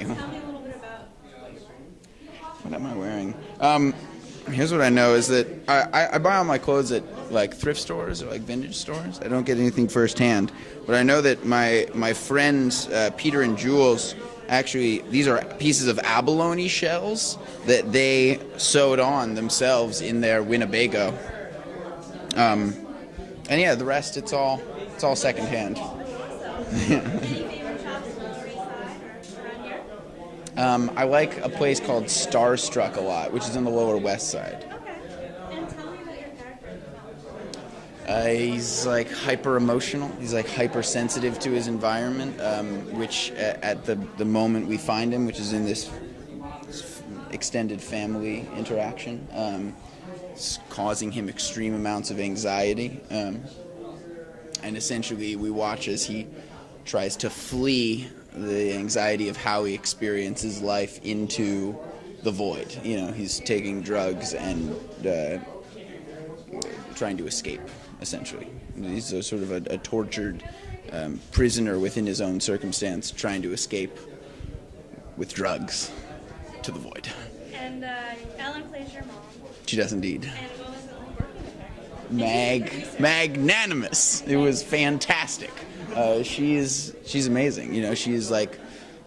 you. Tell me a little bit about what. What am I wearing? Um, here's what I know is that I, I, I buy all my clothes at like thrift stores or like vintage stores. I don't get anything firsthand, but I know that my my friends uh, Peter and Jules actually these are pieces of abalone shells that they sewed on themselves in their Winnebago. Um, and yeah, the rest it's all it's all secondhand. Any favorite shops on the Lower East Side or around here? Um, I like a place called Starstruck a lot, which is on the Lower West Side. Okay. And tell me about your character in the film. Uh, he's like hyper emotional. He's like hypersensitive to his environment, um, which at, at the the moment we find him, which is in this, this extended family interaction, um, causing him extreme amounts of anxiety. Um, and essentially, we watch as he tries to flee the anxiety of how he experiences life into the void. You know, he's taking drugs and. Uh, trying to escape, essentially. He's a sort of a, a tortured um, prisoner within his own circumstance, trying to escape with drugs to the void. And uh, Ellen plays your mom. She does indeed. And what was it like working with her? Mag, magnanimous. It was fantastic. Uh, she's she's amazing. You know, she's like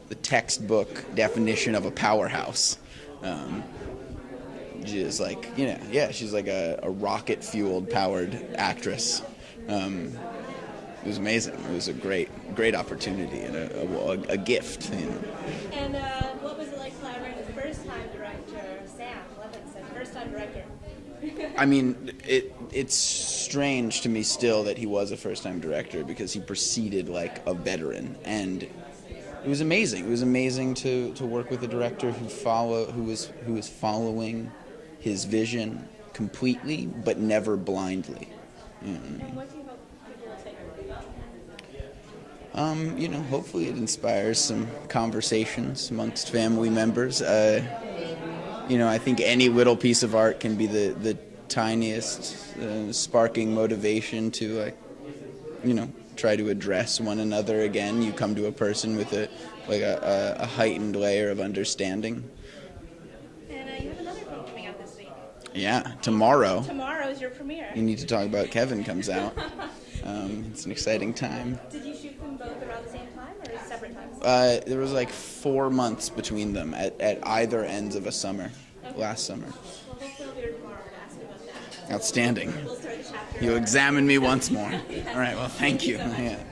the textbook definition of a powerhouse. Um, she's like, you know, yeah, she's like a, a rocket fueled powered actress. Um, it was amazing. It was a great, great opportunity and a, a, a gift. You know. And uh, what was it like collaborating with first time director Sam Levinson, first time director? I mean, it it's strange to me still that he was a first time director because he proceeded like a veteran and it was amazing. It was amazing to, to work with a director who follow who was who was following his vision completely but never blindly. You know what I mean? and what do you hope people will take away about him? Um, you know, hopefully it inspires some conversations amongst family members. Uh, you know, I think any little piece of art can be the, the tiniest uh, sparking motivation to, like, you know, try to address one another again. You come to a person with a like a, a, a heightened layer of understanding. And uh, you have another film coming out this week. Yeah, tomorrow. Tomorrow is your premiere. You need to talk about Kevin comes out. Um, it's an exciting time. Did you shoot them both around the same time or separate times? Uh, there was like four months between them at, at either ends of a summer, last summer. Well, hopefully I'll be here tomorrow to ask you about that. Outstanding. We'll start the chapter. You examine me once more. All right, well, thank you. Yeah.